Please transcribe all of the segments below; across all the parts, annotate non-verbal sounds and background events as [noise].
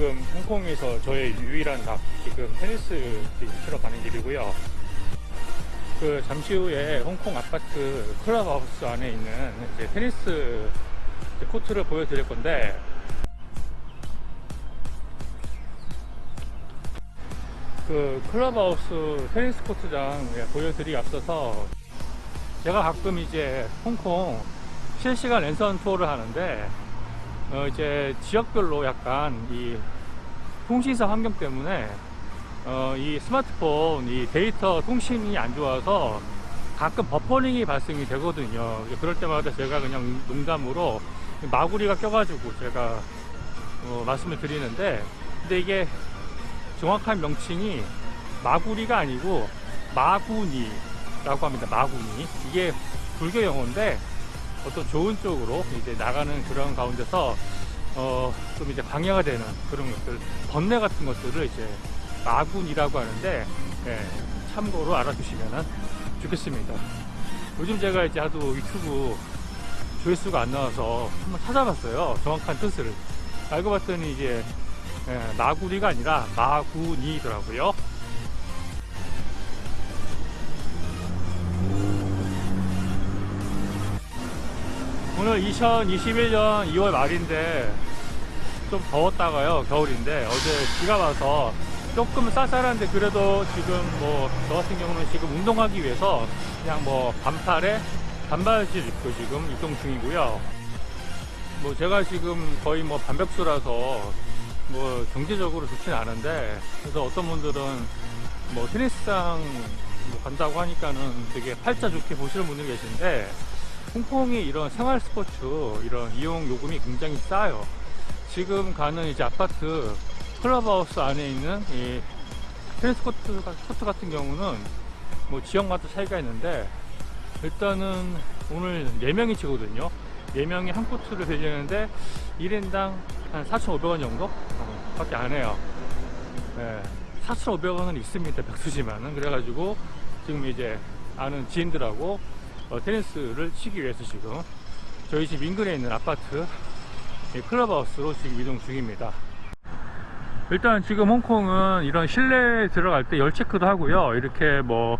지금 홍콩에서 저의 유일한 각 지금 테니스 치러 가는 길이고요. 그 잠시 후에 홍콩 아파트 클럽하우스 안에 있는 이제 테니스 코트를 보여드릴 건데 그 클럽하우스 테니스 코트장 예, 보여드리기 앞서서 제가 가끔 이제 홍콩 실시간 랜선 투어를 하는데 어 이제 지역별로 약간 이 통신사 환경 때문에 어 이 스마트폰 이 데이터 통신이 안 좋아서 가끔 버퍼링이 발생이 되거든요. 그럴 때마다 제가 그냥 농담으로 마구리가 껴가지고 제가 어 말씀을 드리는데 근데 이게 정확한 명칭이 마구리가 아니고 마구니 라고 합니다. 마구니. 이게 불교 용어인데 어떤 좋은 쪽으로 이제 나가는 그런 가운데서 어 좀 이제 방해가 되는 그런 것들 번뇌 같은 것들을 이제 마군이라고 하는데 예, 참고로 알아두시면 좋겠습니다. 요즘 제가 이제 하도 유튜브 조회수가 안 나와서 한번 찾아봤어요 정확한 뜻을. 알고 봤더니 이제 예, 마구리가 아니라 마군이더라고요 오늘 2021년 2월 말인데 좀 더웠다가요 겨울인데 어제 비가 와서 조금 쌀쌀한데 그래도 지금 뭐 저 같은 경우는 지금 운동하기 위해서 그냥 뭐 반팔에 반바지를 입고 지금 이동 중이고요. 뭐 제가 지금 거의 뭐 반백수라서 뭐 경제적으로 좋진 않은데 그래서 어떤 분들은 뭐 테니스장 뭐 간다고 하니까는 되게 팔자 좋게 보시는 분들이 계신데 홍콩이 이런 생활 스포츠 이런 이용 요금이 굉장히 싸요. 지금 가는 이제 아파트 클럽하우스 안에 있는 이 테니스 코트, 코트 같은 경우는 뭐 지역마다 차이가 있는데 일단은 오늘 4명이 치거든요. 4명이 한 코트를 빌리는데 1인당 한 4,500원 정도? 어, 밖에 안 해요. 네, 4,500원은 있습니다. 백수지만은. 그래가지고 지금 이제 아는 지인들하고 어, 테니스를 치기 위해서 지금 저희 집 인근에 있는 아파트 클럽하우스로 지금 이동 중입니다. 일단 지금 홍콩은 이런 실내 들어갈 때 열 체크도 하고요. 이렇게 뭐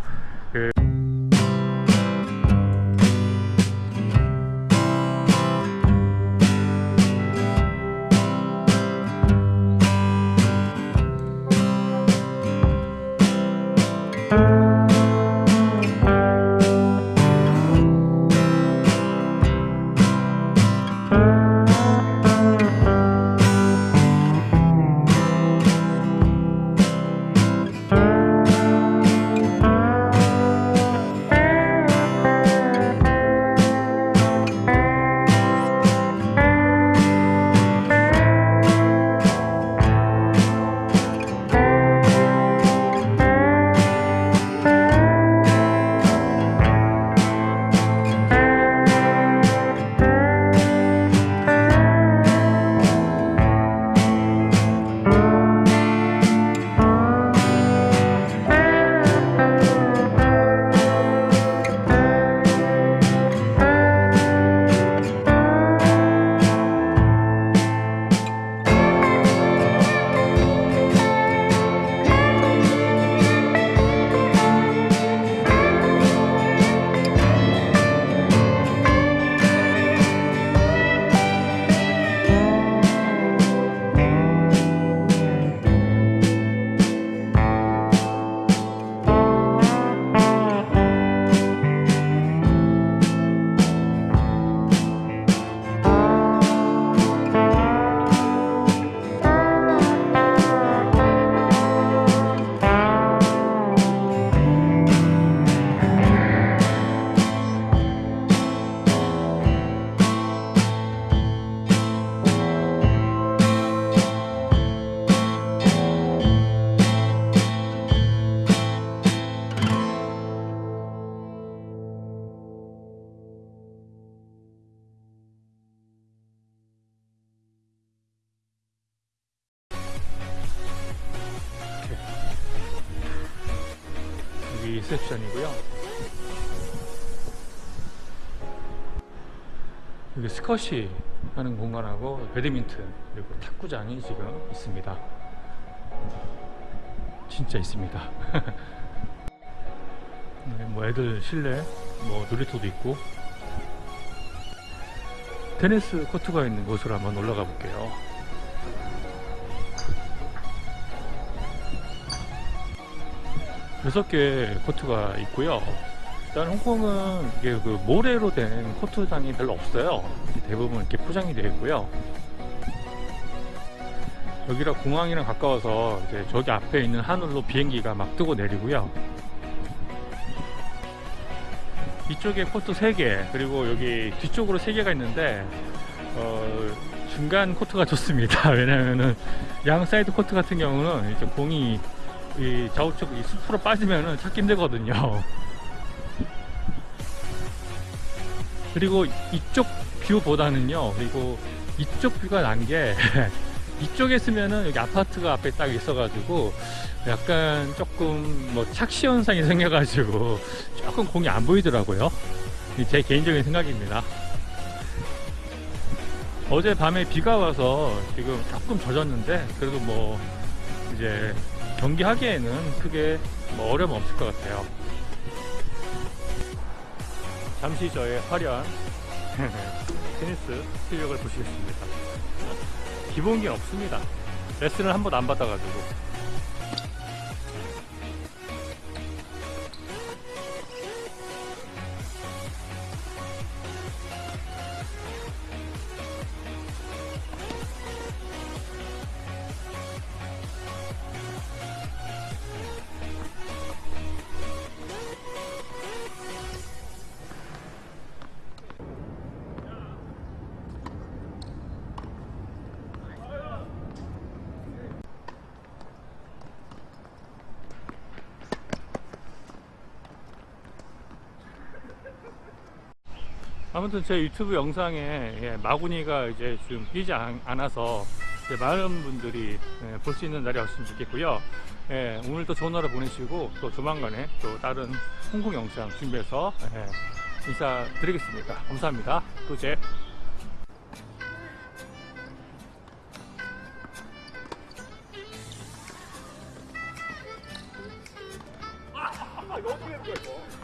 그 여기 리셉션이고요 여기 스쿼시 하는 공간하고 배드민턴 그리고 탁구장이 지금 있습니다. 진짜 있습니다. [laughs] 네, 뭐 애들 실내 뭐 놀이터도 있고 테니스 코트가 있는 곳으로 한번 올라가 볼게요. 여섯 개 코트가 있고요. 일단 홍콩은 이게 그 모래로 된 코트장이 별로 없어요. 대부분 이렇게 포장이 되어 있고요. 여기가 공항이랑 가까워서 이제 저기 앞에 있는 하늘로 비행기가 막 뜨고 내리고요. 이쪽에 코트 3개 그리고 여기 뒤쪽으로 3개가 있는데 어, 중간 코트가 좋습니다. [laughs] 왜냐면은 양 사이드 코트 같은 경우는 이제 공이 이 좌우측 이 숲으로 빠지면은 찾기 힘들거든요. 그리고 이쪽 view보다는요. 그리고 이쪽 view가 난 게 [laughs] 이쪽에 있으면은 여기 아파트가 앞에 딱 있어가지고 약간 조금 뭐 착시 현상이 생겨가지고 조금 공이 안 보이더라고요. 이제 개인적인 생각입니다. 어제 밤에 비가 와서 지금 조금 젖었는데 그래도 뭐 이제 경기하기에는 크게 뭐 어려움 없을 것 같아요. 잠시 저의 화려한 [laughs] 테니스 실력을 보시겠습니다. 기본기 없습니다. 레슨을 한 번도 안 받아가지고. 아무튼 제 유튜브 영상에 예, 마구니가 이제 좀 끼지 않, 않아서 이제 많은 분들이 예, 볼수 있는 날이 왔으면 좋겠고요. 예, 오늘도 좋은 하루 보내시고 또 조만간에 또 다른 홍콩 영상 준비해서 예, 인사드리겠습니다. 감사합니다. 또제 아, 된 거야, 이거?